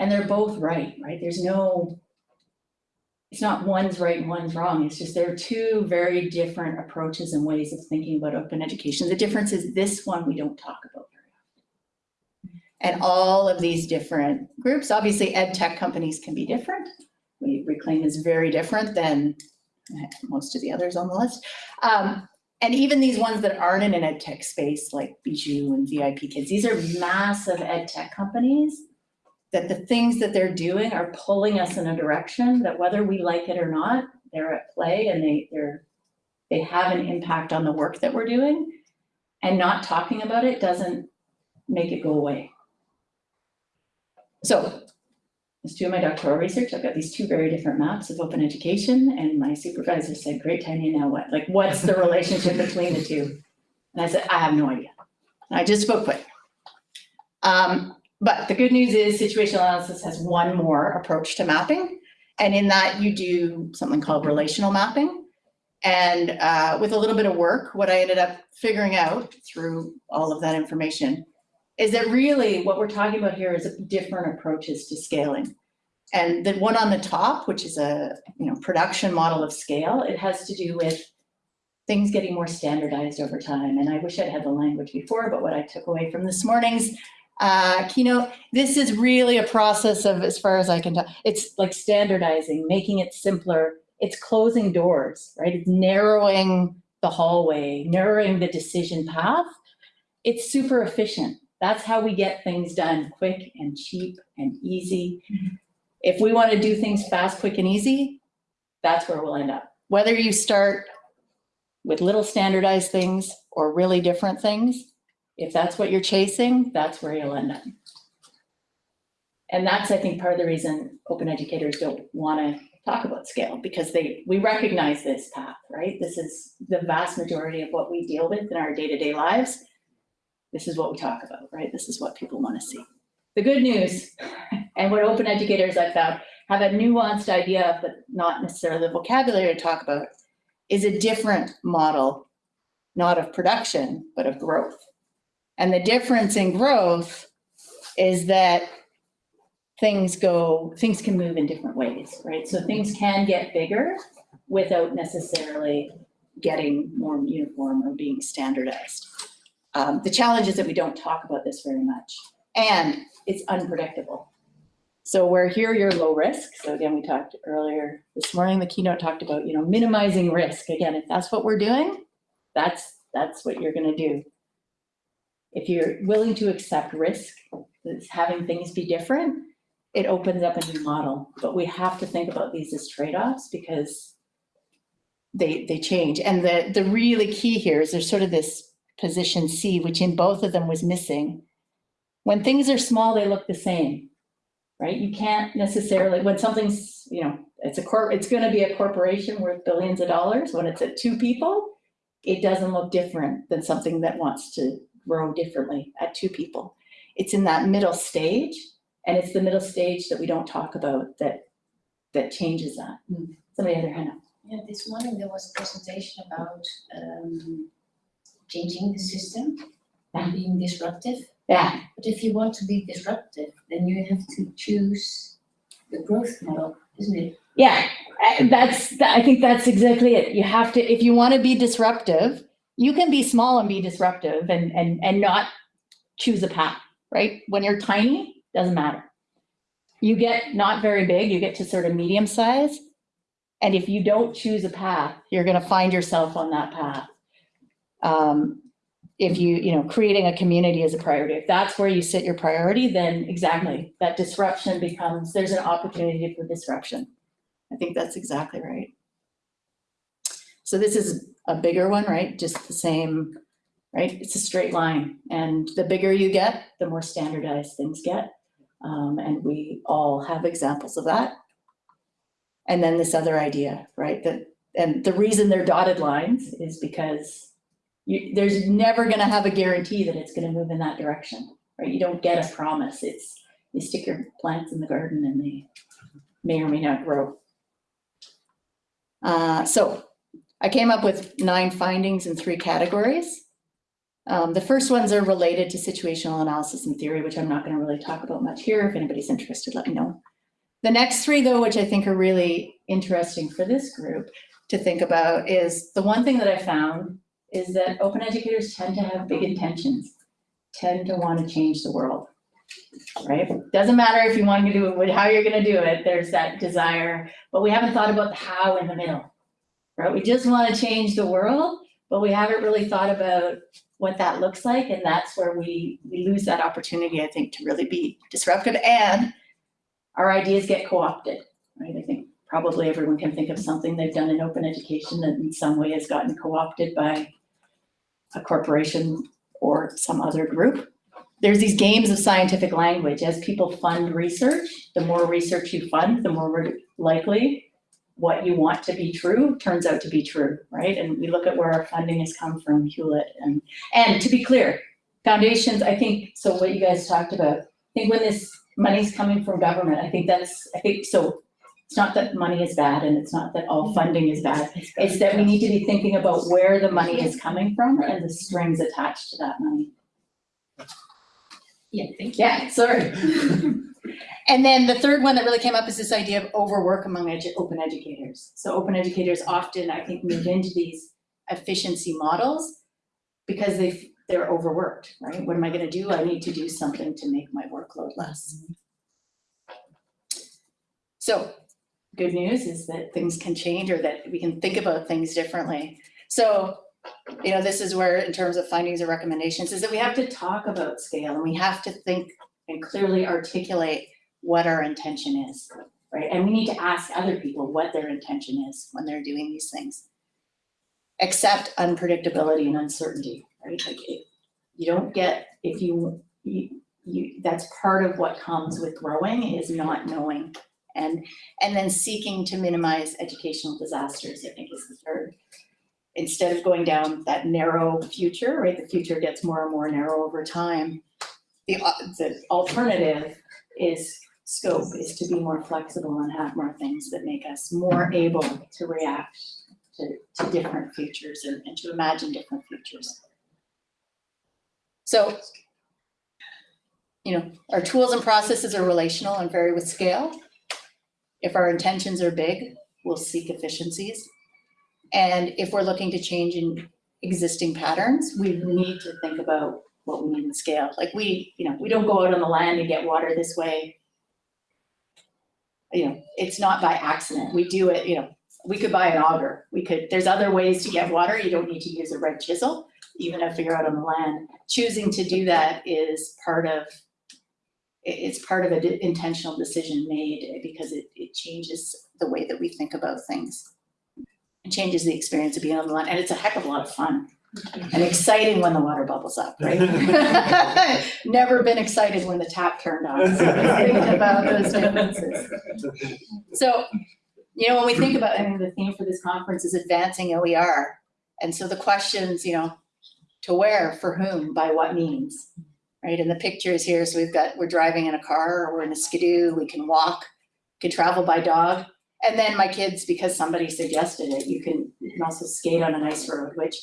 And they're both right, right? There's no, it's not one's right and one's wrong. It's just there are two very different approaches and ways of thinking about open education. The difference is this one we don't talk about very often. And all of these different groups, obviously ed tech companies can be different. We Reclaim is very different than most of the others on the list. Um, and even these ones that aren't in an ed tech space like Bijou and VIP Kids, these are massive ed tech companies that the things that they're doing are pulling us in a direction that whether we like it or not, they're at play and they, they're, they have an impact on the work that we're doing. And not talking about it doesn't make it go away. So as to my doctoral research, I've got these two very different maps of open education and my supervisor said, great, Tanya, now what? Like, what's the relationship between the two? And I said, I have no idea. And I just spoke quick. Um, but the good news is situational analysis has one more approach to mapping. And in that you do something called relational mapping. And uh, with a little bit of work, what I ended up figuring out through all of that information is that really what we're talking about here is different approaches to scaling. And the one on the top, which is a you know production model of scale, it has to do with things getting more standardized over time. And I wish I'd had the language before, but what I took away from this morning's uh, keynote, this is really a process of, as far as I can tell, it's like standardizing, making it simpler. It's closing doors, right? It's narrowing the hallway, narrowing the decision path. It's super efficient. That's how we get things done quick and cheap and easy. If we want to do things fast, quick, and easy, that's where we'll end up. Whether you start with little standardized things or really different things, If that's what you're chasing, that's where you'll end up. And that's, I think, part of the reason open educators don't wanna talk about scale, because they, we recognize this path, right? This is the vast majority of what we deal with in our day-to-day lives. This is what we talk about, right? This is what people wanna see. The good news, (laughs) and what open educators I found have a nuanced idea, of, but not necessarily the vocabulary to talk about, is a different model, not of production, but of growth. And the difference in growth is that things go, things can move in different ways, right? So things can get bigger without necessarily getting more uniform or being standardized. Um, the challenge is that we don't talk about this very much, and it's unpredictable. So where here you're low risk, so again, we talked earlier this morning, the keynote talked about, you know, minimizing risk. Again, if that's what we're doing, that's, that's what you're gonna do. If you're willing to accept risk, having things be different, it opens up a new model. But we have to think about these as trade-offs because they, they change. And the, the really key here is there's sort of this position C, which in both of them was missing. When things are small, they look the same, right? You can't necessarily, when something's, you know, it's a corp, it's gonna be a corporation worth billions of dollars. When it's at two people, it doesn't look different than something that wants to grow differently at two people. It's in that middle stage, and it's the middle stage that we don't talk about that, that changes that. Somebody had their hand up. Yeah, this morning there was a presentation about um changing the system and being disruptive. Yeah, But if you want to be disruptive, then you have to choose the growth model, isn't it? Yeah, that's, I think that's exactly it. You have to, if you want to be disruptive, you can be small and be disruptive and, and, and not choose a path, right? When you're tiny, doesn't matter. You get not very big, you get to sort of medium size. And if you don't choose a path, you're going to find yourself on that path. Um, if you, you know, creating a community is a priority, if that's where you sit your priority, then exactly, that disruption becomes, there's an opportunity for disruption. I think that's exactly right. So this is a bigger one, right? Just the same, right? It's a straight line. And the bigger you get, the more standardized things get. Um, and we all have examples of that. And then this other idea, right? That, and the reason they're dotted lines is because you, there's never gonna have a guarantee that it's gonna move in that direction, right? You don't get a promise. It's, you stick your plants in the garden and they may or may not grow. Uh, so I came up with nine findings in three categories. Um, the first ones are related to situational analysis and theory, which I'm not going to really talk about much here. If anybody's interested, let me know. The next three, though, which I think are really interesting for this group to think about, is the one thing that I found is that open educators tend to have big intentions, tend to want to change the world right? Doesn't matter if you want to do it, how you're gonna do it, there's that desire, but we haven't thought about the how in the middle. Right, we just want to change the world, but we haven't really thought about what that looks like, and that's where we, we lose that opportunity, I think, to really be disruptive, and our ideas get co-opted, right? I think probably everyone can think of something they've done in open education that in some way has gotten co-opted by a corporation or some other group there's these games of scientific language. As people fund research, the more research you fund, the more likely what you want to be true turns out to be true, right? And we look at where our funding has come from, Hewlett, and and to be clear, foundations. I think so. What you guys talked about. I think when this money's coming from government, I think that's. I think so. It's not that money is bad, and it's not that all mm-hmm. funding is bad. It's that we need to be thinking about where the money is mm-hmm. coming from and the strings attached to that money. Yeah, thank you. Yeah, sorry. (laughs) And then the third one that really came up is this idea of overwork among edu- open educators. So open educators often, I think, move into these efficiency models because they, they're overworked, right? What am I gonna do? I need to do something to make my workload less. So, good news is that things can change or that we can think about things differently. So, you know, this is where, in terms of findings or recommendations, is that we have to talk about scale and we have to think and clearly articulate what our intention is, right? And we need to ask other people what their intention is when they're doing these things. Accept unpredictability and uncertainty, right? Like it, you don't get, if you, you, you, that's part of what comes with growing is not knowing. And, and then seeking to minimize educational disasters, I think is the third. Instead of going down that narrow future, right, the future gets more and more narrow over time. The, uh, the alternative is scope, is to be more flexible and have more things that make us more able to react to, to different futures and, and to imagine different futures. So, you know, our tools and processes are relational and vary with scale. If our intentions are big, we'll seek efficiencies. And if we're looking to change in existing patterns, we need to think about what we need in scale. Like we, you know, we don't go out on the land and get water this way. You know, it's not by accident. We do it, you know, we could buy an auger. We could, there's other ways to get water. You don't need to use a red chisel, even if you're out on the land. Choosing to do that is part of, it's part of an intentional decision made because it, it changes the way that we think about things. It changes the experience of being on the land, and it's a heck of a lot of fun and exciting when the water bubbles up, right? (laughs) Never been excited when the tap turned on, so thinking about those differences. So, you know, when we think about, I mean, the theme for this conference is advancing OER. And so the questions, you know, to where, for whom, by what means, right? And the pictures here, so we've got, we're driving in a car, or we're in a skidoo, we can walk, can travel by dog. And then my kids, because somebody suggested it, you can, you can also skate on an ice road, which,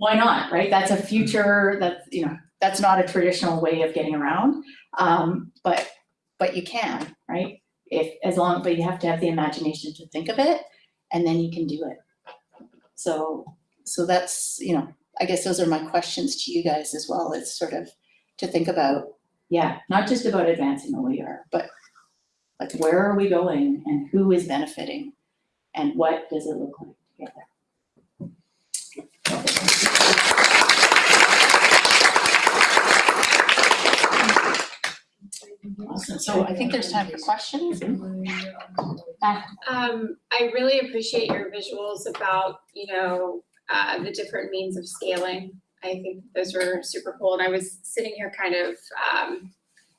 why not, right? That's a future, that's, you know, that's not a traditional way of getting around. Um, but, but you can, right? If, as long, but you have to have the imagination to think of it, and then you can do it. So, so that's, you know, I guess those are my questions to you guys as well, it's sort of to think about, yeah, not just about advancing are, but like where are we going and who is benefiting? And what does it look like together? So I think there's time for questions. Ah, Um, I really appreciate your visuals about, you know, uh, the different means of scaling. I think those were super cool, and I was sitting here kind of, um,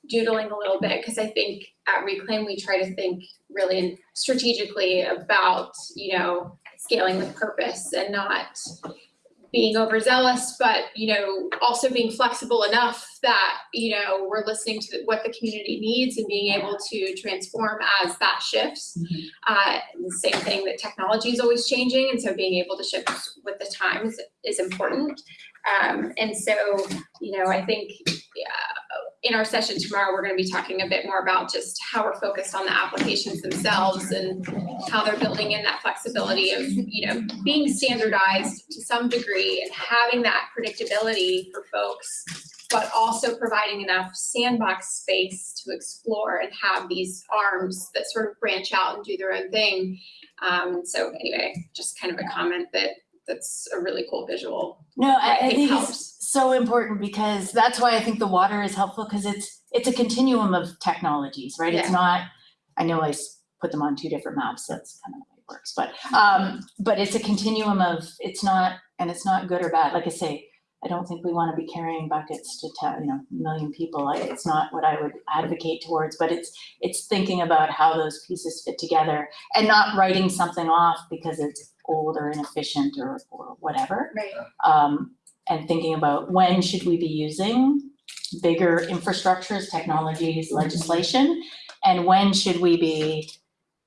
doodling a little bit, because I think at Reclaim, we try to think really strategically about, you know, scaling with purpose and not being overzealous, but, you know, also being flexible enough that, you know, we're listening to what the community needs and being able to transform as that shifts. Uh, the same thing that technology is always changing, and so being able to shift with the times is important. Um, and so, you know, I think in our session tomorrow, we're going to be talking a bit more about just how we're focused on the applications themselves and how they're building in that flexibility of, you know, being standardized to some degree and having that predictability for folks, but also providing enough sandbox space to explore and have these arms that sort of branch out and do their own thing. Um, so anyway, just kind of a comment that that's a really cool visual. No, I, I think helps. it's so important because that's why I think the water is helpful because it's, it's a continuum of technologies, right? It's not, I know I put them on two different maps, that's kind of how it works, but, um, but it's a continuum of, it's not, and it's not good or bad. Like I say, I don't think we want to be carrying buckets to tell, you know, a million people. It's not what I would advocate towards, but it's, it's thinking about how those pieces fit together and not writing something off because it's old or inefficient or, or whatever Right. um, and thinking about when should we be using bigger infrastructures, technologies, legislation, and when should we be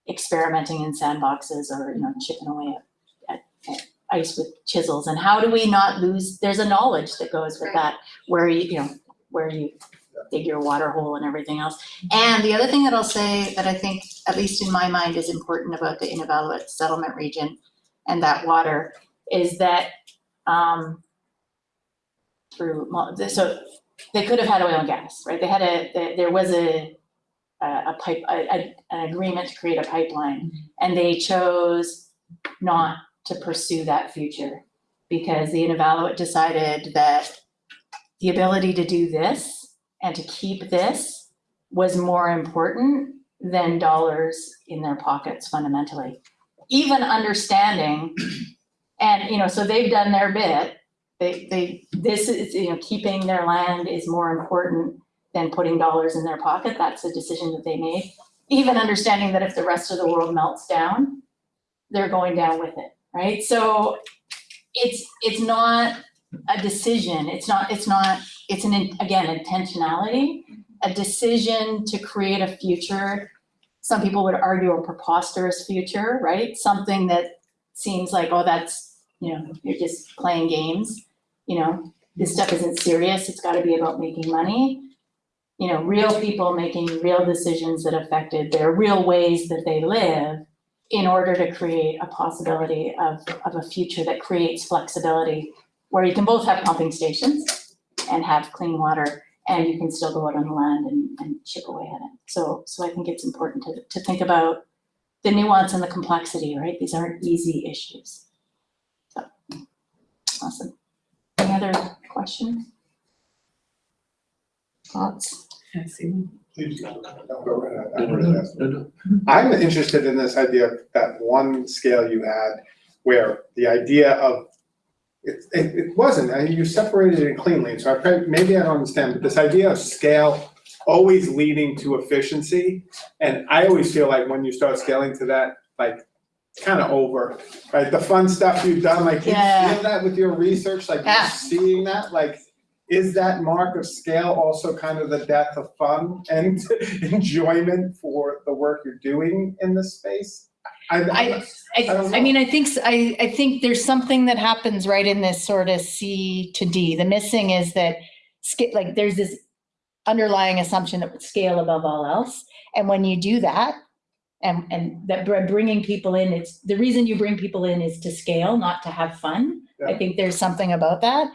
experimenting in sandboxes or, you know, chipping away at, at, at ice with chisels, and how do we not lose, there's a knowledge that goes with Right. that, where you, you know, where you dig your water hole and everything else. And the other thing that I'll say that I think, at least in my mind, is important about the Inuvialuit settlement region and that water is that, um, through, so they could have had oil and gas, right? They had a, there- was a, a pipe, a, an agreement to create a pipeline. And they chose not to pursue that future because the Inuvialuit decided that the ability to do this and to keep this was more important than dollars in their pockets fundamentally. Even understanding, and, you know, so they've done their bit, They, they, this is, you know, keeping their land is more important than putting dollars in their pocket. That's a decision that they made. Even understanding that if the rest of the world melts down, they're going down with it, right? So it's, it's not a decision. It's not, it's not, it's an, again, intentionality, a decision to create a future. Some people would argue a preposterous future, right? Something that seems like, oh, that's, you know, you're just playing games. You know, this stuff isn't serious. It's gotta be about making money. You know, real people making real decisions that affected their real ways that they live in order to create a possibility of, of a future that creates flexibility where you can both have pumping stations and have clean water and you can still go out on the land and, and chip away at it. So, so I think it's important to, to think about the nuance and the complexity, right? These aren't easy issues. So, awesome. Any other questions? Thoughts? I see. Please, no, no, go ahead. I'm. I'm interested in this idea of that one scale you had where the idea of, it, it, it wasn't, I you separated it cleanly, so I, prob- maybe I don't understand, but this idea of scale always leading to efficiency, and I always feel like when you start scaling to that, like, kind of over, right? The fun stuff you've done, like, you Yeah. feel that with your research, like, Yeah. you're seeing that, like, is that mark of scale also kind of the death of fun and (laughs) enjoyment for the work you're doing in this space? I, I, I don't I, I mean, I think, I, I think there's something that happens right in this sort of C to D. The missing is that, like, there's this underlying assumption that scale above all else. And when you do that, and, and that br- bringing people in, it's, the reason you bring people in is to scale, not to have fun. I think there's something about that,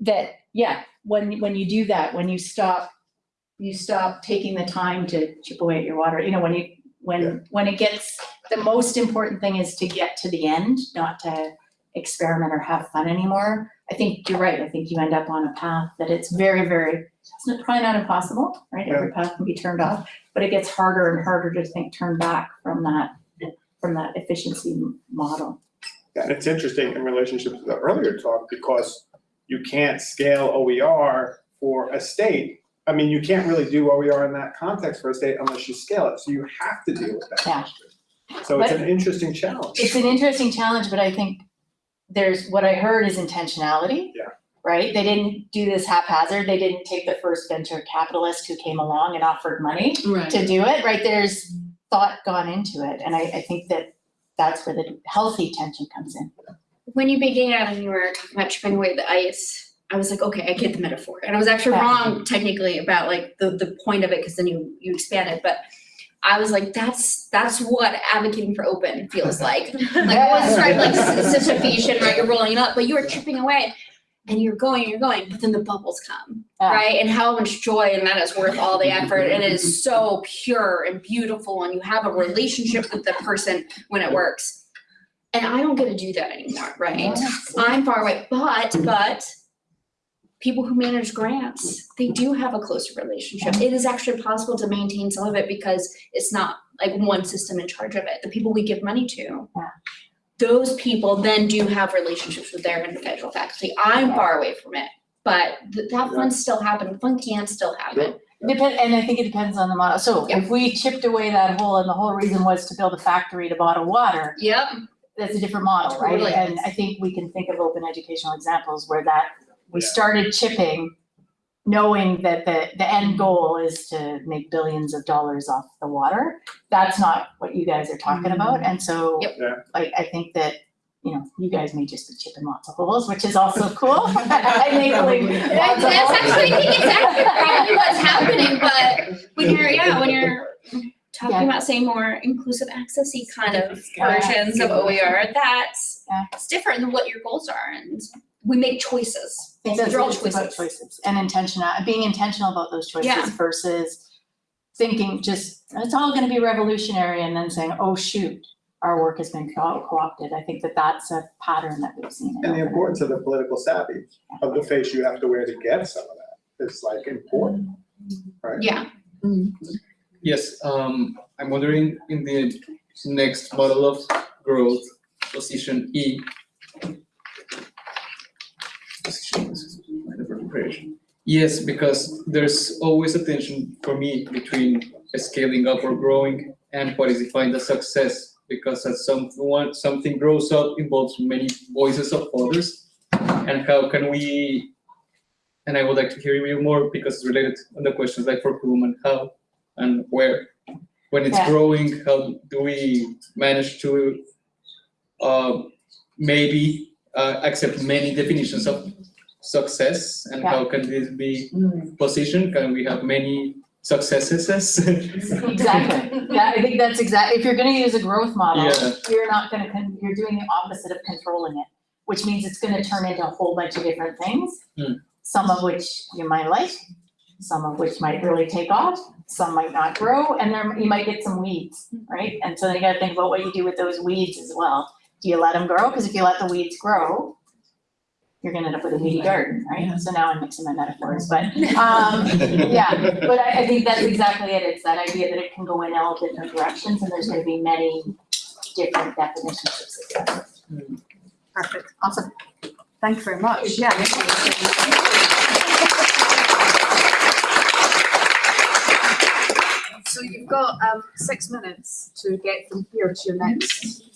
that, yeah, when, when you do that, when you stop, you stop taking the time to chip away at your water, you know, when you, Yeah. when, when it gets, the most important thing is to get to the end, not to experiment or have fun anymore. I think you're right. I think you end up on a path that it's very, very, it's not- probably not impossible, right? Every path can be turned off, but it gets harder and harder to think, turn back from that, from that efficiency model. And it's interesting in relationship to the earlier talk, because you can't scale OER for a state. I mean, you can't really do OER in that context for a state unless you scale it, so you have to deal with that. Yeah. So it's But- an interesting challenge. It's an interesting challenge, but I think there's, what I heard is intentionality. Yeah. Right? They didn't do this haphazard. They didn't take the first venture capitalist who came along and offered money Right. to do it, right? There's thought gone into it. And I, I think that that's where the healthy tension comes in. when you began and you were talking about chipping away the ice, I was like, okay, I get the metaphor. And I was actually Yeah. wrong technically about like the, the point of it, because then you, you expand it, but I was like, that's, that's what advocating for open feels (laughs) like. (laughs) Like I was described like Sisyphean, right, you're rolling up, but you are chipping away and you're going, you're going, but then the bubbles come, Yeah. right? And how much joy and that is worth all the effort and it is (laughs) so pure and beautiful and you have a relationship with the person when it works. And I don't get to do that anymore, right? I'm far away, but, but people who manage grants, they do have a closer relationship. It is actually possible to maintain some of it because it's not like one system in charge of it. The people we give money to. Those people then do have relationships with their individual faculty. I'm far away from it, but th- that fun still happen, fun can still happen. Depend, and I think it depends on the model. So if we chipped away that hole and the whole reason was to build a factory to bottle water, Yep, that's a different model, right? And I think we can think of open educational examples where that, we Yeah. started chipping, knowing that the, the end goal is to make billions of dollars off the water. That's not what you guys are talking mm-hmm. about, and so, Yep. Yeah. like, I think that, you know, you guys may just be chipping lots of holes, which is also cool. I may believe That's lots of holes. actually, I think it's actually (laughs) probably what's happening, but when you're, yeah, when you're talking Yeah. about saying more inclusive accessy kind of Yeah. versions of OER, that's, Yeah. it's different than what your goals are and we make choices. It's Those are all it's about choices. choices and intentional, being intentional about those Yeah. choices versus thinking just, it's all gonna be revolutionary and then saying, oh, shoot, our work has been co- co-opted. I think that that's a pattern that we've seen. And the importance of the political savvy of the face you have to wear to get some of that is like important, right? Yeah, Yes, um, I'm wondering in the next model of growth, position E. creation. Yes, because there's always a tension for me between scaling up or growing and what is defined as success. Because as someone, something grows up involves many voices of others. And how can we, and I would like to hear you more because it's related on the questions like for whom and how and where. When it's Yeah. growing, how do we manage to uh, maybe uh, accept many definitions of success and how can this be positioned? Can we have many successes? (laughs) Exactly, yeah, I think that's exactly. if you're gonna use a growth model, Yeah. you're not gonna, you're doing the opposite of controlling it, which means it's gonna turn into a whole bunch of different things. Hmm. Some of which you might like, some of which might really take off, some might not grow, and there, you might get some weeds, right? And so then you gotta think about what you do with those weeds as well. Do you let them grow? Cause if you let the weeds grow, you're gonna end up with a weedy garden, right? So now I'm mixing my metaphors, but, (laughs) um, yeah, (laughs) but I, I think that's exactly it, it's that idea that it can go in all different directions and there's gonna be many different definitions of success. Perfect. Awesome. Thank you very much. Yeah. So you've got um six minutes to get from here to your next